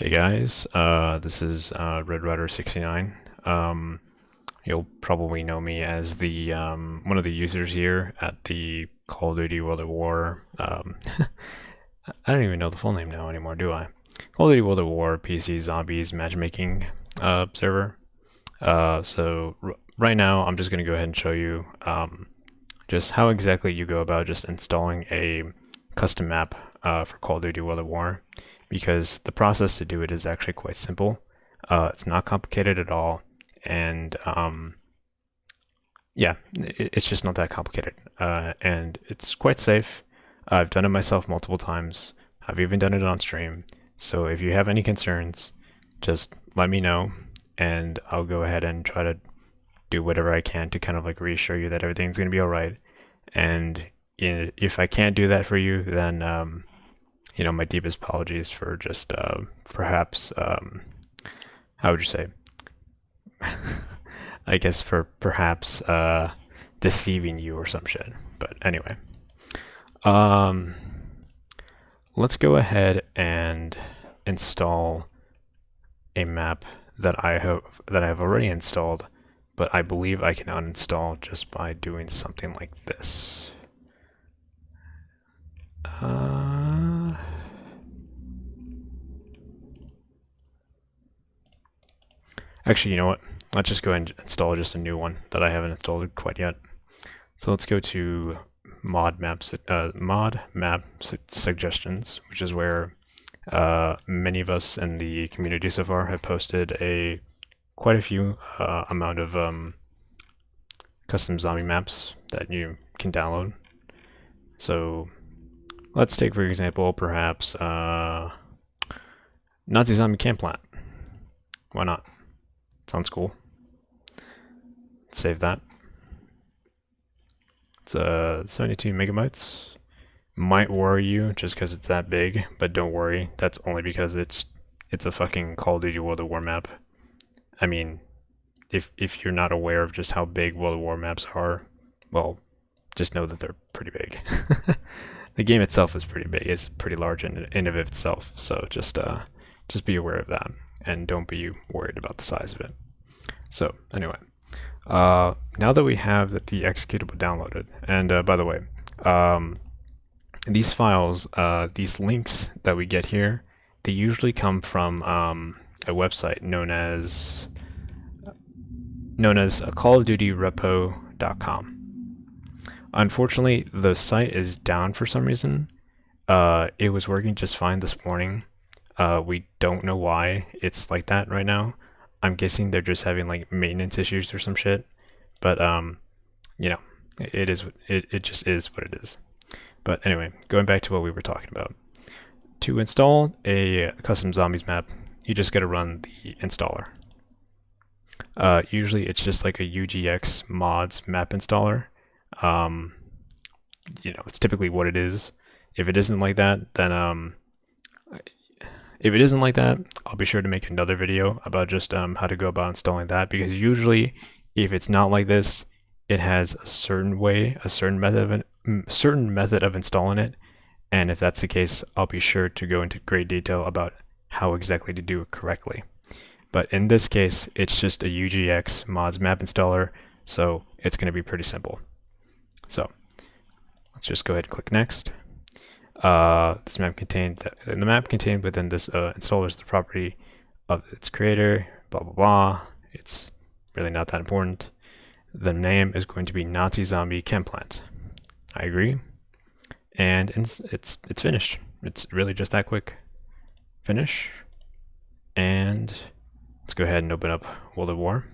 Hey guys, uh, this is uh, Red Rider 69. Um, you'll probably know me as the um, one of the users here at the Call of Duty World at War. Um, I don't even know the full name now anymore, do I? Call of Duty World at War PC Zombies Matchmaking uh, server. Uh, so right now, I'm just going to go ahead and show you um, just how exactly you go about just installing a custom map uh, for Call of Duty World at War because the process to do it is actually quite simple. Uh, it's not complicated at all, and um, yeah, it, it's just not that complicated, uh, and it's quite safe. I've done it myself multiple times. I've even done it on stream. So if you have any concerns, just let me know, and I'll go ahead and try to do whatever I can to kind of like reassure you that everything's going to be all right. And if I can't do that for you, then um, you know, my deepest apologies for just uh, perhaps, um, how would you say? I guess for perhaps uh, deceiving you or some shit. But anyway, um, let's go ahead and install a map that I have that I've already installed, but I believe I can uninstall just by doing something like this. Uh, actually, you know what? Let's just go and install just a new one that I haven't installed quite yet. So let's go to mod maps, uh, mod map suggestions, which is where uh, many of us in the community so far have posted a quite a few uh, amount of um, custom zombie maps that you can download. So let's take for example perhaps uh, Nazi zombie camp plant. Why not? Sounds cool. Save that. It's uh, 72 megabytes. Might worry you just because it's that big, but don't worry. That's only because it's it's a fucking Call of Duty World of War map. I mean, if if you're not aware of just how big World of War maps are, well, just know that they're pretty big. the game itself is pretty big. It's pretty large in, in of itself. So just uh, just be aware of that and don't be worried about the size of it. So anyway, uh, now that we have the executable downloaded, and uh, by the way, um, these files, uh, these links that we get here, they usually come from um, a website known as known as callofdutyrepo.com. Unfortunately, the site is down for some reason. Uh, it was working just fine this morning, uh, we don't know why it's like that right now. I'm guessing they're just having like maintenance issues or some shit. But um, you know, it is it, it just is what it is. But anyway, going back to what we were talking about. To install a custom zombies map, you just got to run the installer. Uh, usually it's just like a UGX mods map installer. Um, you know, it's typically what it is. If it isn't like that, then um, if it isn't like that, I'll be sure to make another video about just um, how to go about installing that because usually if it's not like this, it has a certain way, a certain method of certain method of installing it. And if that's the case, I'll be sure to go into great detail about how exactly to do it correctly. But in this case, it's just a UGX mods map installer, so it's going to be pretty simple. So let's just go ahead and click next. Uh, this map contains the, the map contained within this uh, installer is the property of its creator. Blah blah blah. It's really not that important. The name is going to be Nazi Zombie Chem Plant. I agree, and it's it's, it's finished. It's really just that quick. Finish, and let's go ahead and open up World of War.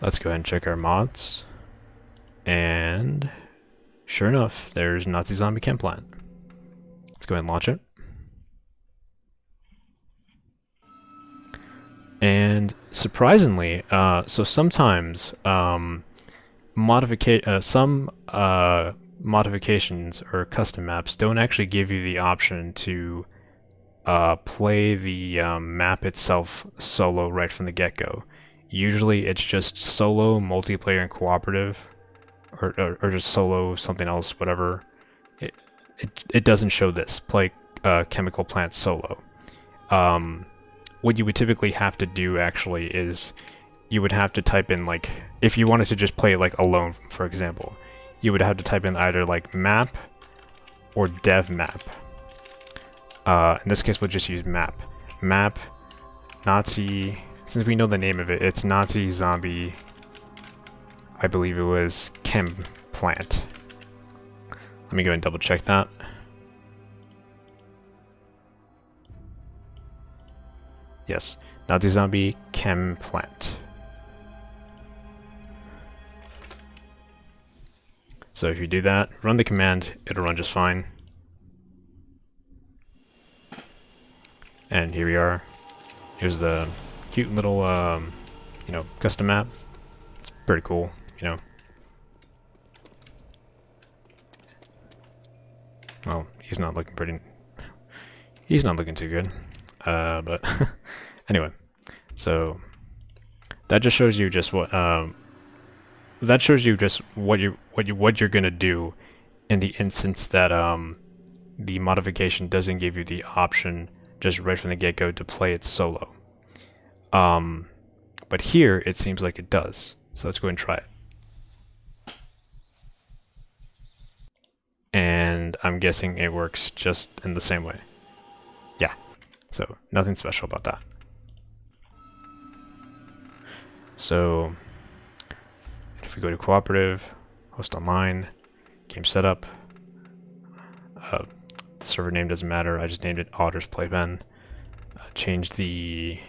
Let's go ahead and check our mods. And sure enough, there's Nazi Zombie Chem Plant. Let's go ahead and launch it. And surprisingly, uh, so sometimes um, modifica uh, some uh, modifications or custom maps don't actually give you the option to uh, play the um, map itself solo right from the get-go. Usually it's just solo, multiplayer, and cooperative or, or, or just solo something else, whatever. It, it, it doesn't show this. Play uh, chemical plant solo. Um, what you would typically have to do actually is you would have to type in like if you wanted to just play like alone, for example, you would have to type in either like map or dev map. Uh, in this case, we'll just use map. Map Nazi. Since we know the name of it, it's Nazi zombie. I believe it was chem plant. Let me go and double check that. Yes, Nazi zombie chem plant. So if you do that, run the command, it'll run just fine. And here we are. Here's the cute little, um, you know, custom map. It's pretty cool, you know. Well, he's not looking pretty... He's not looking too good. Uh, but anyway, so that just shows you just what um, that shows you just what you what you what you're gonna do in the instance that um, the modification doesn't give you the option just right from the get-go to play it solo. Um, but here it seems like it does. So let's go and try it. I'm guessing it works just in the same way. Yeah, so nothing special about that. So if we go to cooperative, host online, game setup, uh, the server name doesn't matter, I just named it Otters Playpen. Uh, change the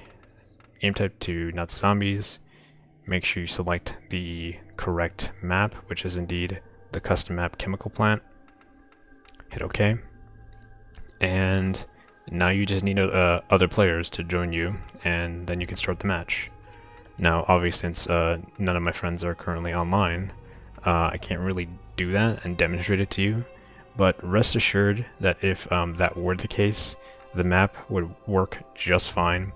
game type to Nazi Zombies. Make sure you select the correct map, which is indeed the custom map chemical plant. Hit OK. And now you just need uh, other players to join you, and then you can start the match. Now, obviously, since uh, none of my friends are currently online, uh, I can't really do that and demonstrate it to you, but rest assured that if um, that were the case, the map would work just fine,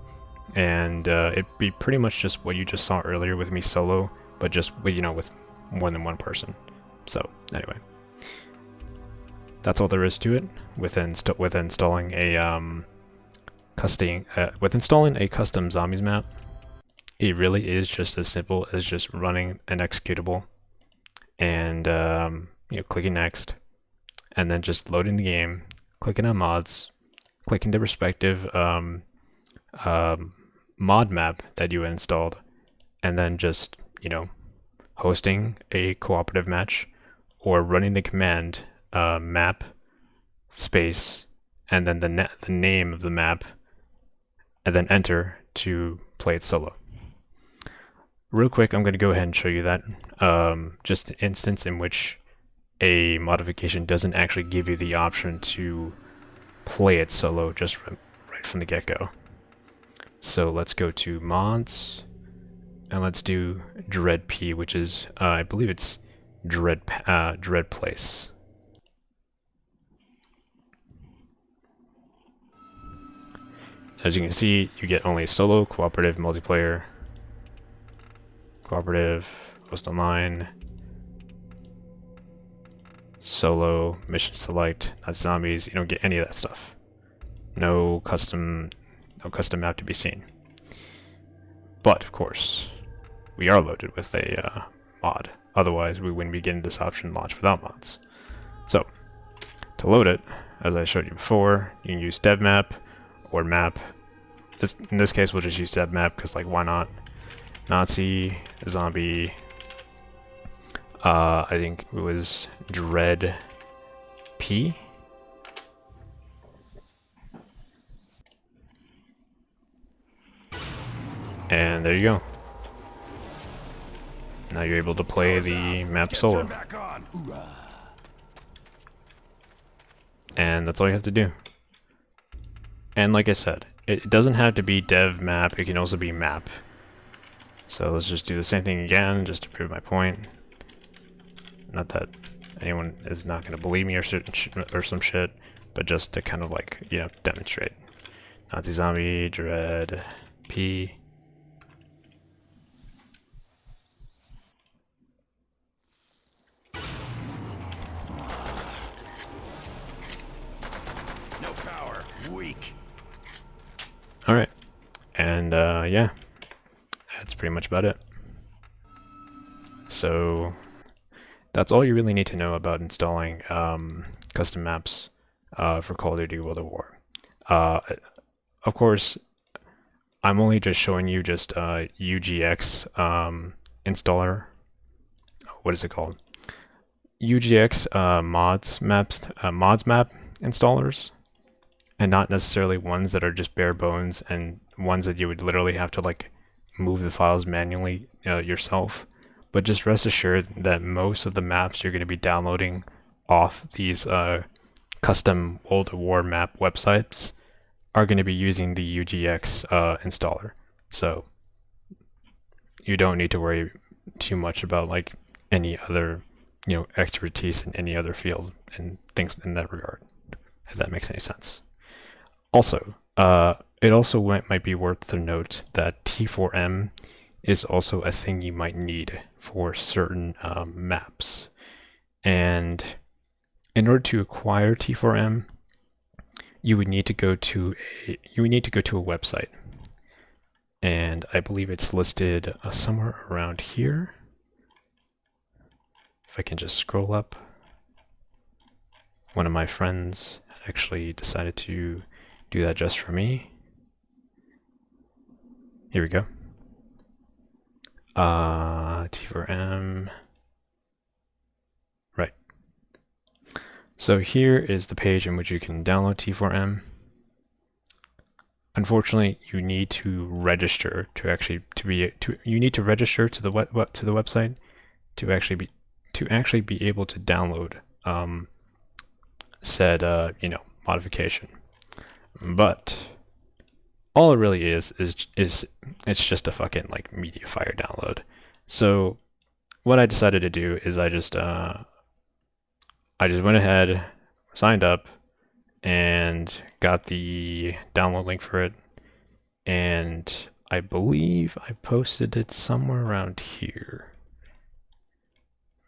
and uh, it'd be pretty much just what you just saw earlier with me solo, but just, you know, with more than one person. So, anyway. That's all there is to it with, inst with installing a um, custom, uh, with installing a custom zombies map. It really is just as simple as just running an executable and um, you know clicking next and then just loading the game, clicking on mods, clicking the respective um, um, mod map that you installed, and then just, you know, hosting a cooperative match or running the command uh, map space and then the, the name of the map and then enter to play it solo. Real quick, I'm going to go ahead and show you that. Um, just an instance in which a modification doesn't actually give you the option to play it solo just right from the get-go. So let's go to mods and let's do dread p, which is uh, I believe it's dread uh, dread place. As you can see, you get only solo, cooperative, multiplayer, cooperative, host online, solo, mission select, Nazi Zombies, you don't get any of that stuff. No custom, no custom map to be seen. But, of course, we are loaded with a uh, mod. Otherwise, we wouldn't be getting this option launched without mods. So, to load it, as I showed you before, you can use dev map or map. This, in this case, we'll just use dev map because, like, why not? Nazi, zombie, uh, I think it was Dread P. And there you go. Now you're able to play the map solo. And that's all you have to do. And like I said, it doesn't have to be dev map, it can also be map. So let's just do the same thing again, just to prove my point. Not that anyone is not going to believe me or, or some shit, but just to kind of like, you know, demonstrate. Nazi Zombie, Dread, P. All right, and uh, yeah, that's pretty much about it. So that's all you really need to know about installing um, custom maps uh, for Call of Duty World at War. Uh, of course, I'm only just showing you just uh, UGX um, installer. What is it called? UGX uh, mods maps uh, mods map installers, and not necessarily ones that are just bare bones and ones that you would literally have to like move the files manually uh, yourself. But just rest assured that most of the maps you're going to be downloading off these uh, custom World War map websites are going to be using the UGX uh, installer. So you don't need to worry too much about like any other, you know, expertise in any other field and things in that regard, if that makes any sense. Also, uh, it also might be worth to note that T4M is also a thing you might need for certain um, maps. And in order to acquire T4M, you would need to go to a you would need to go to a website. And I believe it's listed uh, somewhere around here. If I can just scroll up. One of my friends actually decided to do that just for me. Here we go. Uh, T4M. Right. So here is the page in which you can download T4M. Unfortunately, you need to register to actually to be to you need to register to the web, to the website to actually be to actually be able to download um, said uh, you know modification. But all it really is is is it's just a fucking like MediaFire download. So what I decided to do is I just uh I just went ahead, signed up, and got the download link for it. And I believe I posted it somewhere around here.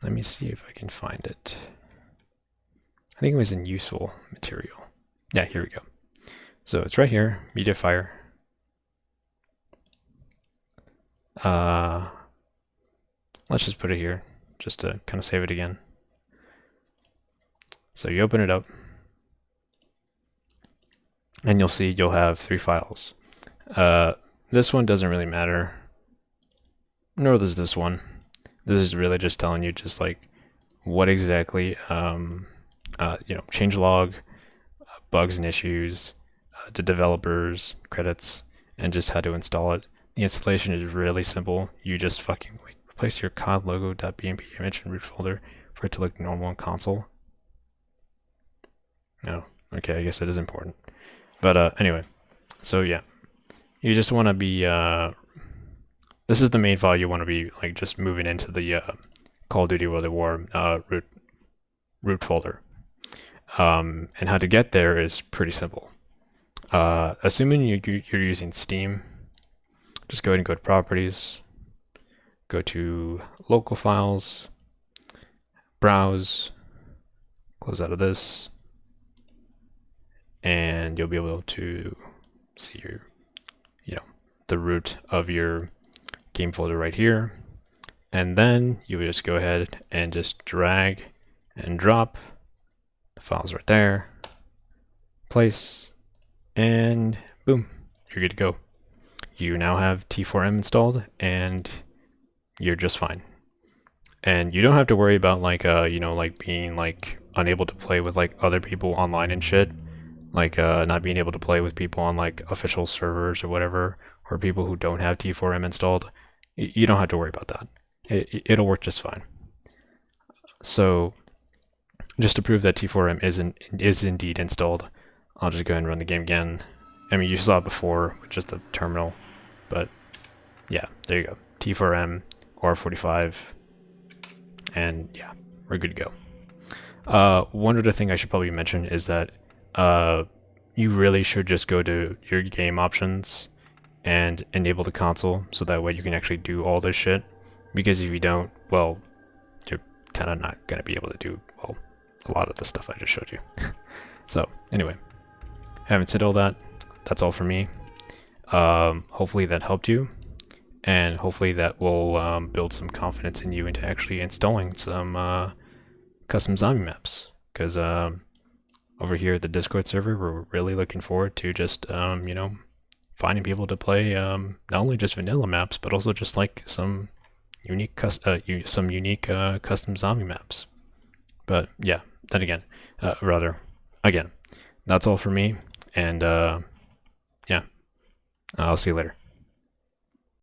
Let me see if I can find it. I think it was in useful material. Yeah, here we go. So it's right here, MediaFire. Uh, let's just put it here, just to kind of save it again. So you open it up, and you'll see you'll have three files. Uh, this one doesn't really matter, nor does this one. This is really just telling you just like what exactly, um, uh, you know, changelog, uh, bugs and issues, to developers, credits, and just how to install it. The installation is really simple. You just fucking wait, replace your COD logo.bmp image in root folder for it to look normal on console. No, okay, I guess it is important. But uh, anyway, so yeah, you just want to be, uh, this is the main file you want to be like just moving into the uh, Call of Duty World at War uh, root, root folder. Um, and how to get there is pretty simple. Uh, assuming you, you're using Steam, just go ahead and go to Properties, go to Local Files, Browse, close out of this, and you'll be able to see your, you know, the root of your game folder right here. And then you would just go ahead and just drag and drop the files right there, place, and boom, you're good to go. You now have T4M installed and you're just fine. And you don't have to worry about like, uh, you know, like being like unable to play with like other people online and shit. Like, uh, not being able to play with people on like official servers or whatever, or people who don't have T4M installed. You don't have to worry about that. It, it'll work just fine. So just to prove that T4M is, in, is indeed installed, I'll just go ahead and run the game again. I mean, you saw it before with just the terminal, but yeah, there you go. T4M, R45, and yeah, we're good to go. Uh, one other thing I should probably mention is that uh, you really should just go to your game options and enable the console so that way you can actually do all this shit. Because if you don't, well, you're kind of not going to be able to do, well, a lot of the stuff I just showed you. so, anyway, having said all that, that's all for me. Um, hopefully that helped you, and hopefully that will um, build some confidence in you into actually installing some uh, custom zombie maps. Because um, over here at the Discord server, we're really looking forward to just, um, you know, finding people to play um, not only just vanilla maps, but also just like some unique, uh, some unique uh, custom zombie maps. But yeah, then again, uh, rather, again, that's all for me. And uh, yeah, I'll see you later.